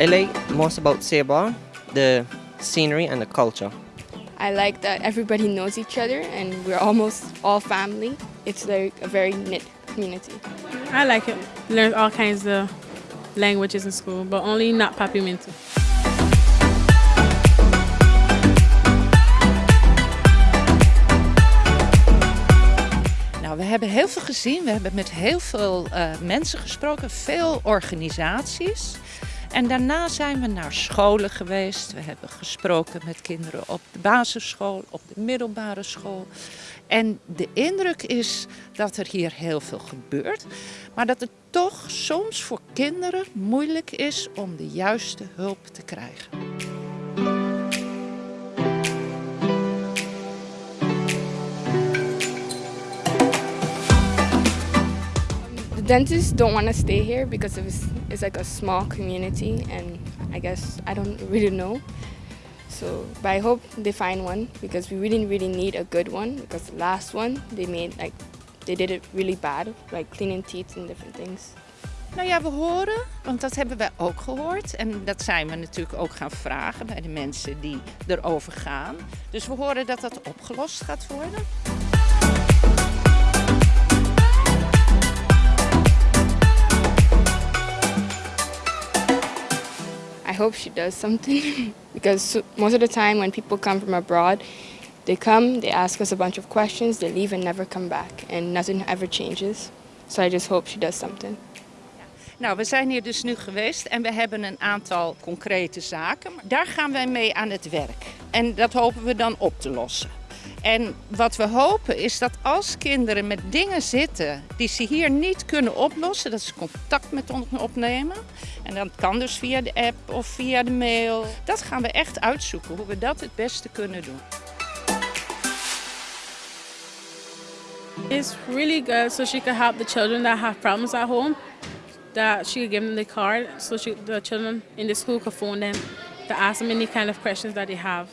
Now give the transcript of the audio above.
I like most about Seba the scenery and the culture. I like that everybody knows each other and we're almost all family. It's like a very knit community. I like it. Learn all kinds of languages in school, but only not Papiamento. Nou, we hebben heel veel gezien. We hebben met heel veel uh, mensen gesproken, veel organisaties. En daarna zijn we naar scholen geweest. We hebben gesproken met kinderen op de basisschool, op de middelbare school. En de indruk is dat er hier heel veel gebeurt, maar dat het toch soms voor kinderen moeilijk is om de juiste hulp te krijgen. Dentists don't want to stay here because it's, it's like a small community and I guess I don't really know. So, but I hope they find one because we really, really need a good one because the last one they made like, they did it really bad, like cleaning teeth and different things. Nou ja, we horen, want dat hebben wij ook gehoord. En dat zijn we natuurlijk ook gaan vragen bij de mensen die erover gaan. Dus we horen dat dat opgelost gaat worden. Hope she does something because most of the time when people come from abroad, they come, they ask us a bunch of questions, they leave and never come back and nothing ever changes. So I just hope she does something. Nou, we zijn hier dus nu geweest en we hebben een aantal concrete zaken. Daar gaan wij mee aan het werk. En dat hopen we dan op te lossen. En wat we hopen is dat als kinderen met dingen zitten die ze hier niet kunnen oplossen, dat ze contact met ons opnemen. En dat kan dus via de app of via de mail. Dat gaan we echt uitzoeken, hoe we dat het beste kunnen doen. It's really good so she can help the children that have problems at home. That she can give them the card so the children in the school can phone them to ask them any kind of questions that they have.